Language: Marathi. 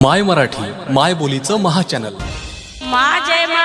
माय मराठी माय बोलीचं महाचॅनल मा जय मा